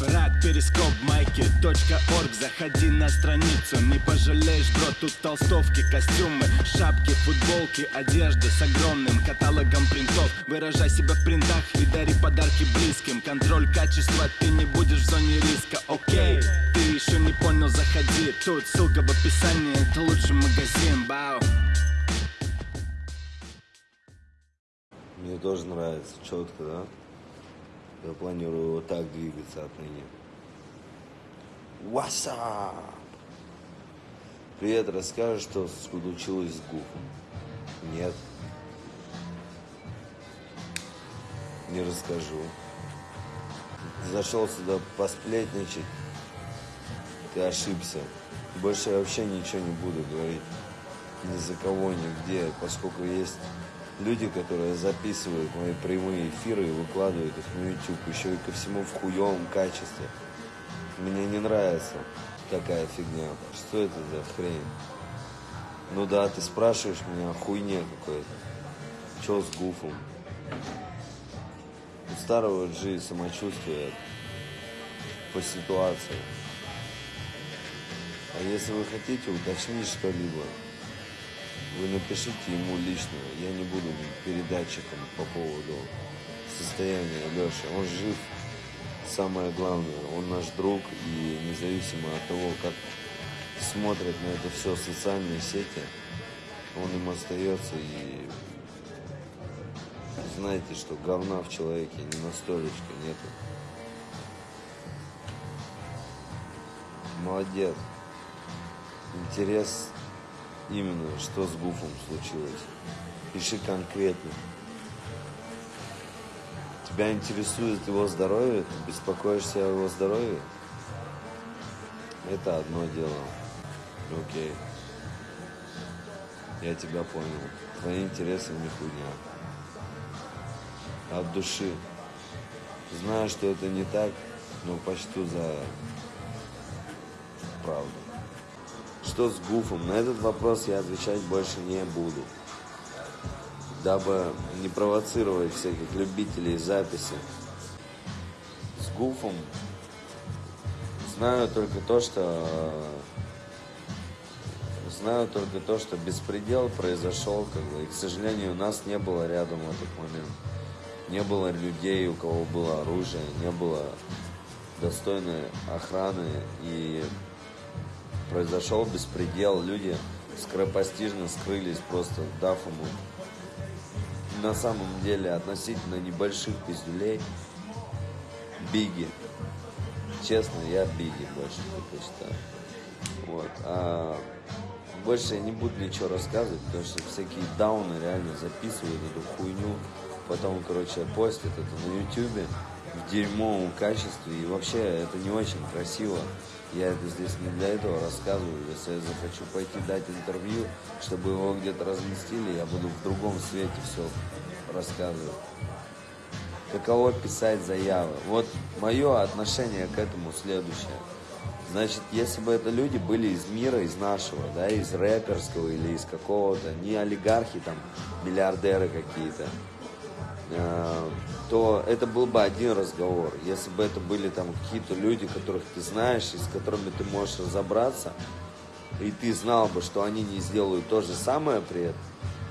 Рад перископ майки .орг. Заходи на страницу, не пожалеешь, бро Тут толстовки, костюмы, шапки, футболки Одежда с огромным каталогом принтов. Выражай себя в принтах и дари подарки близким. Контроль качества, ты не будешь в зоне риска, окей Ты еще не понял, заходи. Тут ссылка в описании, это лучший магазин, бау Мне тоже нравится, четко, да? Я планирую вот так двигаться отныне. Up? Привет, расскажешь, что случилось с Гуфом? Нет. Не расскажу. Зашел сюда посплетничать. Ты ошибся. Больше я вообще ничего не буду говорить. Ни за кого, нигде, поскольку есть люди, которые записывают мои прямые эфиры и выкладывают их на YouTube, еще и ко всему в хуевом качестве. Мне не нравится такая фигня. Что это за хрень? Ну да, ты спрашиваешь меня о хуйне какой-то. Че с гуфом? У старого G самочувствие по ситуации. А если вы хотите уточнить что-либо, вы напишите ему лично. Я не буду передатчиком по поводу состояния Леши. Он жив. Самое главное, он наш друг. И независимо от того, как смотрят на это все социальные сети, он им остается. И знаете, что говна в человеке ни на нету. Молодец. Интерес именно, что с Гуфом случилось. Пиши конкретно. Тебя интересует его здоровье? Ты беспокоишься о его здоровье? Это одно дело. Окей. Я тебя понял. Твои интересы не хуйня. От души. Знаю, что это не так, но почту за правду. Что с Гуфом? На этот вопрос я отвечать больше не буду. Дабы не провоцировать всяких любителей записи. С Гуфом знаю только то, что знаю только то, что беспредел произошел, как бы, и, к сожалению, у нас не было рядом в этот момент. Не было людей, у кого было оружие, не было достойной охраны и произошел беспредел, люди скоропостижно скрылись, просто дав ему на самом деле относительно небольших пиздюлей Биги. Честно, я Биги больше предпочитаю. Вот. А больше я не буду ничего рассказывать, потому что всякие дауны реально записывают эту хуйню, потом, короче, постят это на ютюбе в дерьмовом качестве, и вообще это не очень красиво. Я это здесь не для этого рассказываю. Если я захочу пойти дать интервью, чтобы его где-то разместили, я буду в другом свете все рассказывать. Каково писать заявы? Вот мое отношение к этому следующее. Значит, если бы это люди были из мира, из нашего, да, из рэперского или из какого-то, не олигархи там, миллиардеры какие-то, то это был бы один разговор. Если бы это были там какие-то люди, которых ты знаешь, и с которыми ты можешь разобраться, и ты знал бы, что они не сделают то же самое при этом,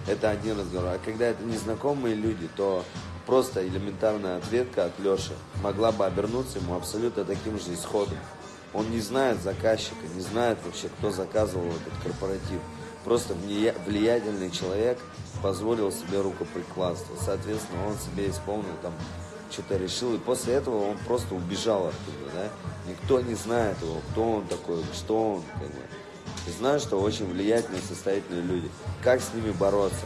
это один разговор. А когда это незнакомые люди, то просто элементарная ответка от Леши могла бы обернуться ему абсолютно таким же исходом. Он не знает заказчика, не знает вообще, кто заказывал этот корпоратив. Просто влиятельный человек позволил себе рукоприкладство. Соответственно, он себе исполнил там, что-то решил. И после этого он просто убежал оттуда, да. Никто не знает его, кто он такой, что он, как бы. И знаю, что очень влиятельные, состоятельные люди. Как с ними бороться?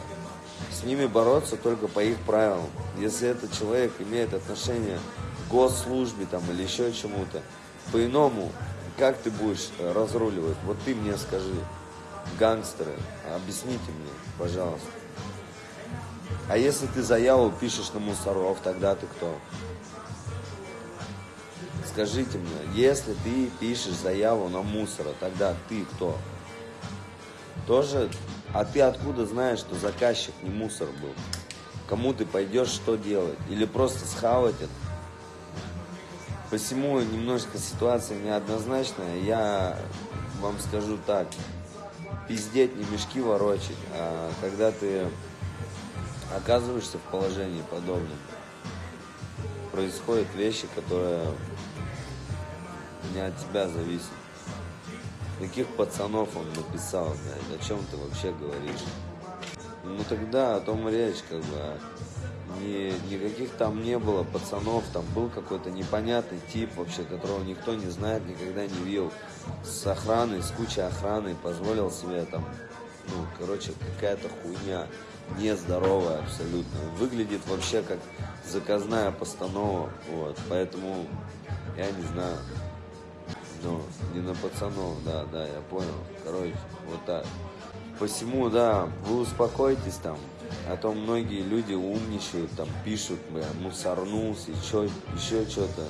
С ними бороться только по их правилам. Если этот человек имеет отношение к госслужбе там, или еще чему-то, по-иному, как ты будешь разруливать? Вот ты мне скажи гангстеры, объясните мне, пожалуйста. А если ты заяву пишешь на мусоров, тогда ты кто? Скажите мне, если ты пишешь заяву на мусора, тогда ты кто? Тоже, а ты откуда знаешь, что заказчик не мусор был? Кому ты пойдешь что делать? Или просто схавать это? Посему немножко ситуация неоднозначная. Я вам скажу так, пиздеть не мешки ворочать, а когда ты оказываешься в положении подобном, происходят вещи, которые не от тебя зависят. Каких пацанов он написал, блядь, о чем ты вообще говоришь? Ну тогда о том речь, как бы, ни, никаких там не было пацанов, там был какой-то непонятный тип вообще, которого никто не знает, никогда не видел, с охраной, с кучей охраны, позволил себе там, ну, короче, какая-то хуйня, нездоровая абсолютно, выглядит вообще как заказная постанова, вот, поэтому, я не знаю, ну, не на пацанов, да, да, я понял, короче, вот так. Посему, да, вы успокойтесь там, а то многие люди умничают, там пишут, бля, мусорнулся, чё, еще что-то.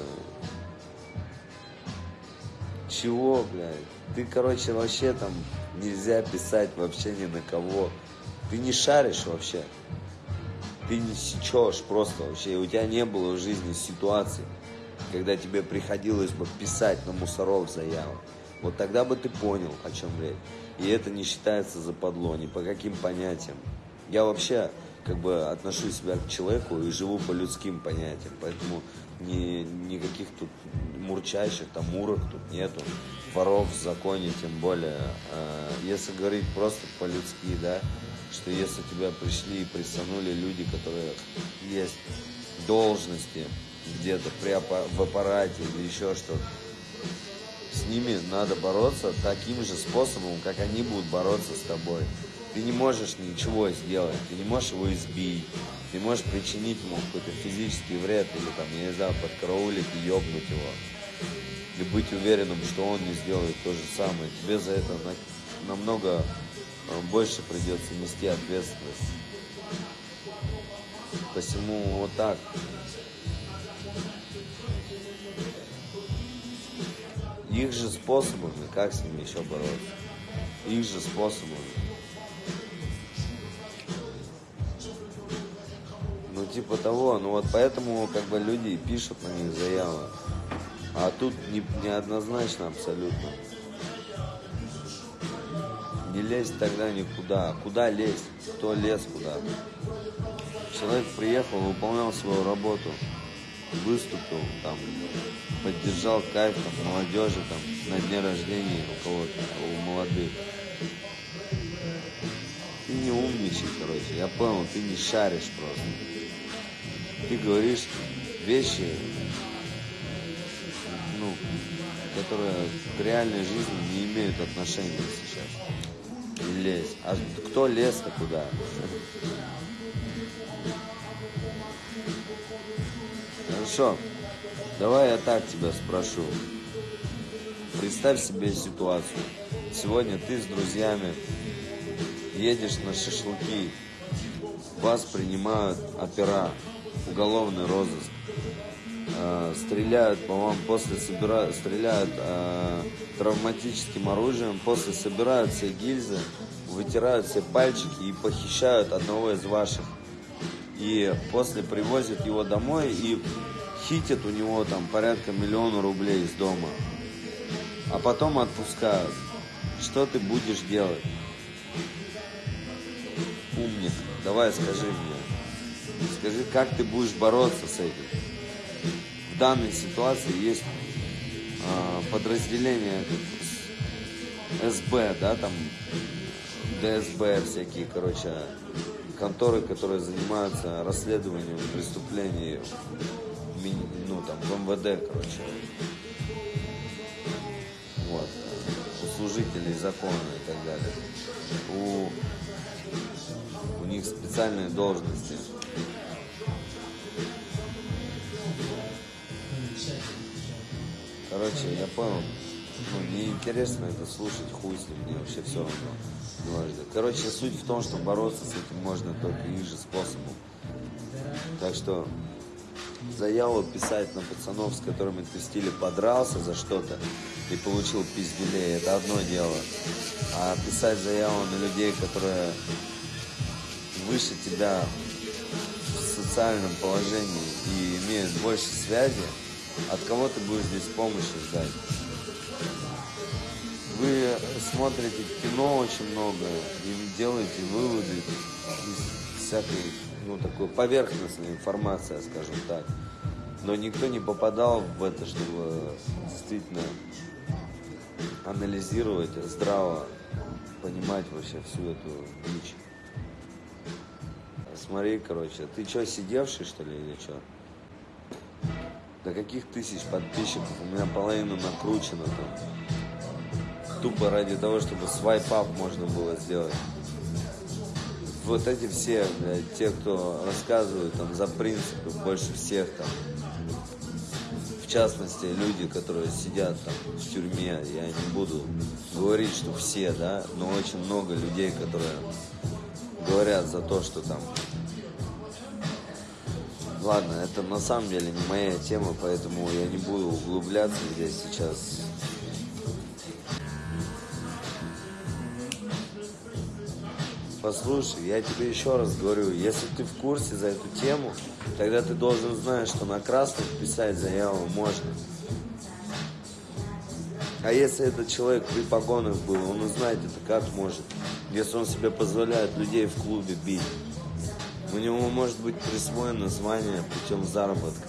Чего, блядь? Ты, короче, вообще там нельзя писать вообще ни на кого. Ты не шаришь вообще. Ты не сечешь просто вообще. У тебя не было в жизни ситуации, когда тебе приходилось бы писать на мусоров заяву. Вот тогда бы ты понял, о чем речь. И это не считается западло, ни по каким понятиям. Я вообще как бы отношу себя к человеку и живу по людским понятиям, поэтому ни, никаких тут мурчащих, там мурок тут нету, воров в законе тем более. А, если говорить просто по-людски, да, что если тебя пришли и присанули люди, которые есть должности где-то при, в аппарате или еще что-то, с ними надо бороться таким же способом, как они будут бороться с тобой. Ты не можешь ничего сделать, ты не можешь его избить, ты можешь причинить ему какой-то физический вред или там, я не знаю, подкараулить и ёбнуть его. И быть уверенным, что он не сделает то же самое. Тебе за это намного э, больше придется нести ответственность. Посему вот так. Их же способами, как с ними еще бороться? Их же способами. Типа того, ну вот поэтому как бы люди пишут на них заявы. А тут не, неоднозначно абсолютно. Не лезть тогда никуда. Куда лезть? Кто лез куда? Человек приехал, выполнял свою работу, выступил, там, поддержал кайф там, молодежи там, на дне рождения у кого-то, у молодых. Ты не умничай, короче, я понял, ты не шаришь просто ты говоришь вещи, ну, которые к реальной жизни не имеют отношения сейчас. Лезь. А кто лез-то куда? Хорошо. Давай я так тебя спрошу. Представь себе ситуацию. Сегодня ты с друзьями едешь на шашлыки, вас принимают опера, уголовный розыск. Э, стреляют по вам, после собирают, стреляют э, травматическим оружием, после собирают все гильзы, вытирают все пальчики и похищают одного из ваших. И после привозят его домой и хитят у него там порядка миллиона рублей из дома. А потом отпускают. Что ты будешь делать? Умник, давай скажи мне. Скажи, как ты будешь бороться с этим? В данной ситуации есть э, подразделения СБ, да, там ДСБ всякие, короче, конторы, которые занимаются расследованием преступлений, ну, там, в МВД, короче. Вот. У служителей закона и так далее. У, у них специальные должности. Короче, я понял. Ну, мне интересно это слушать, хуй с ним, мне вообще все равно. Дважды. Короче, суть в том, что бороться с этим можно только их же способом. Так что заяву писать на пацанов, с которыми ты в стиле подрался за что-то и получил пизделей, это одно дело. А писать заяву на людей, которые выше тебя в социальном положении и имеют больше связи, От кого ты будешь здесь помощи ждать? Вы смотрите кино очень много и делаете выводы из всякой, ну, такой поверхностной информации, скажем так. Но никто не попадал в это, чтобы действительно анализировать, здраво понимать вообще всю эту дичь. Смотри, короче, ты что, сидевший, что ли, или что? До каких тысяч подписчиков? У меня половина накручена там. Тупо ради того, чтобы свайп-ап можно было сделать. Вот эти все, блядь, те, кто рассказывают там за принципы больше всех там. В частности, люди, которые сидят там в тюрьме, я не буду говорить, что все, да, но очень много людей, которые говорят за то, что там Ладно, это на самом деле не моя тема, поэтому я не буду углубляться здесь сейчас. Послушай, я тебе еще раз говорю, если ты в курсе за эту тему, тогда ты должен знать, что на красных писать заяву можно. А если этот человек при погонах был, он узнает это как может, если он себе позволяет людей в клубе бить. У него может быть присвоено звание путем заработка.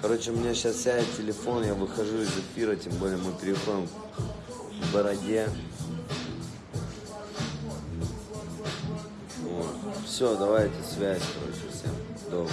Короче, у меня сейчас сядет телефон, я выхожу из эфира, тем более мы переходим к бороде. Вот. Все, давайте связь, короче, всем доброго.